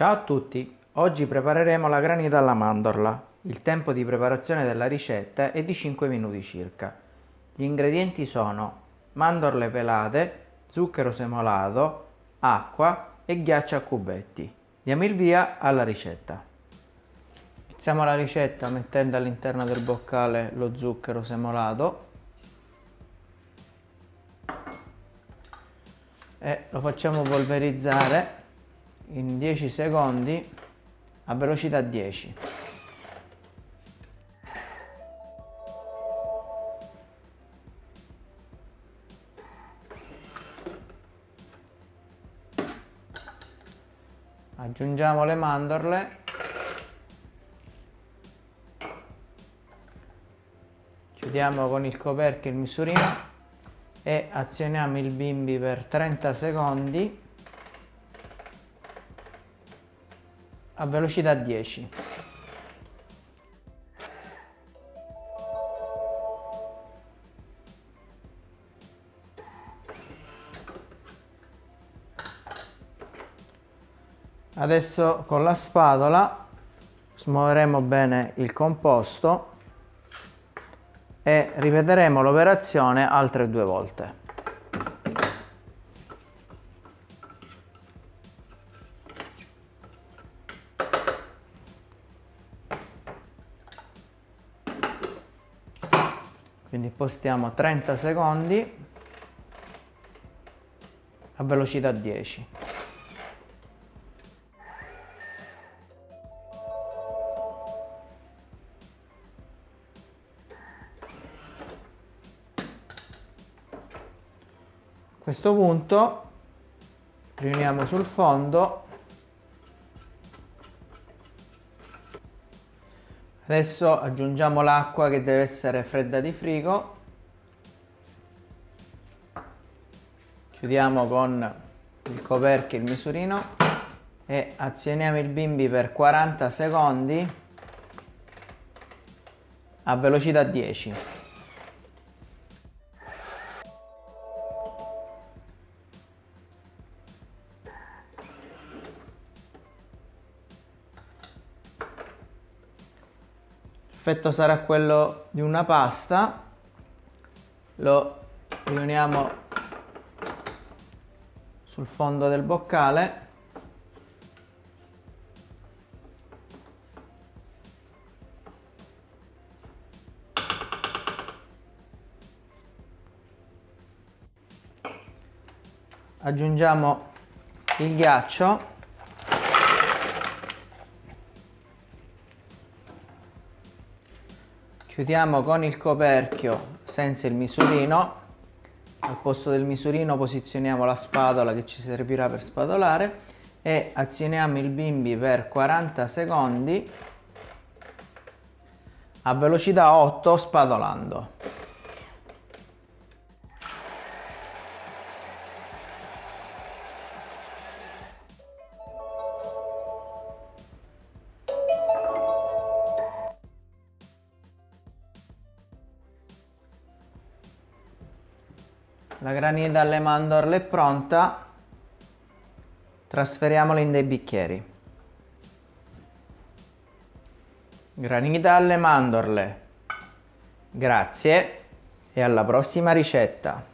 Ciao a tutti, oggi prepareremo la granita alla mandorla. Il tempo di preparazione della ricetta è di 5 minuti circa. Gli ingredienti sono mandorle pelate, zucchero semolato, acqua e ghiaccio a cubetti. Diamo il via alla ricetta. Iniziamo la ricetta mettendo all'interno del boccale lo zucchero semolato e lo facciamo polverizzare in 10 secondi a velocità 10 aggiungiamo le mandorle. Chiudiamo con il coperchio il misurino e azioniamo il bimbi per 30 secondi a velocità 10 adesso con la spatola smuoveremo bene il composto e ripeteremo l'operazione altre due volte quindi postiamo 30 secondi a velocità 10 a questo punto riuniamo sul fondo Adesso aggiungiamo l'acqua che deve essere fredda di frigo. Chiudiamo con il coperchio il misurino e azioniamo il bimbi per 40 secondi a velocità 10. L'effetto sarà quello di una pasta. Lo riuniamo sul fondo del boccale. Aggiungiamo il ghiaccio chiudiamo con il coperchio senza il misurino. Al posto del misurino posizioniamo la spatola che ci servirà per spatolare e azioniamo il bimbi per 40 secondi a velocità 8 spatolando La granita alle mandorle è pronta. Trasferiamola in dei bicchieri. Granita alle mandorle. Grazie e alla prossima ricetta.